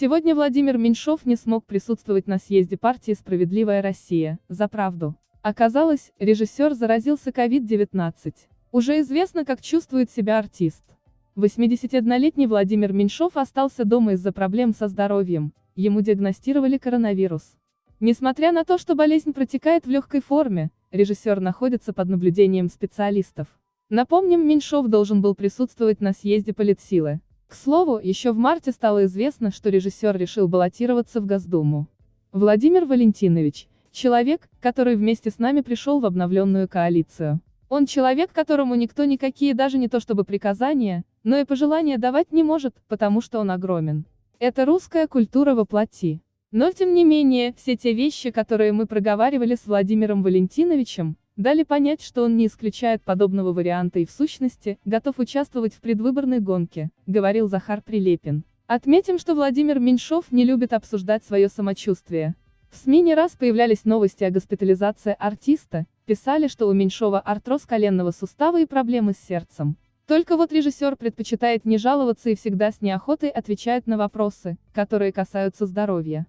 Сегодня Владимир Меньшов не смог присутствовать на съезде партии «Справедливая Россия» за правду. Оказалось, режиссер заразился COVID-19. Уже известно, как чувствует себя артист. 81-летний Владимир Меньшов остался дома из-за проблем со здоровьем, ему диагностировали коронавирус. Несмотря на то, что болезнь протекает в легкой форме, режиссер находится под наблюдением специалистов. Напомним, Меньшов должен был присутствовать на съезде политсилы. К слову, еще в марте стало известно, что режиссер решил баллотироваться в Госдуму. Владимир Валентинович, человек, который вместе с нами пришел в обновленную коалицию. Он человек, которому никто никакие даже не то чтобы приказания, но и пожелания давать не может, потому что он огромен. Это русская культура воплоти. Но тем не менее, все те вещи, которые мы проговаривали с Владимиром Валентиновичем, дали понять, что он не исключает подобного варианта и в сущности, готов участвовать в предвыборной гонке, говорил Захар Прилепин. Отметим, что Владимир Меньшов не любит обсуждать свое самочувствие. В СМИ не раз появлялись новости о госпитализации артиста, писали, что у Меньшова артроз коленного сустава и проблемы с сердцем. Только вот режиссер предпочитает не жаловаться и всегда с неохотой отвечает на вопросы, которые касаются здоровья.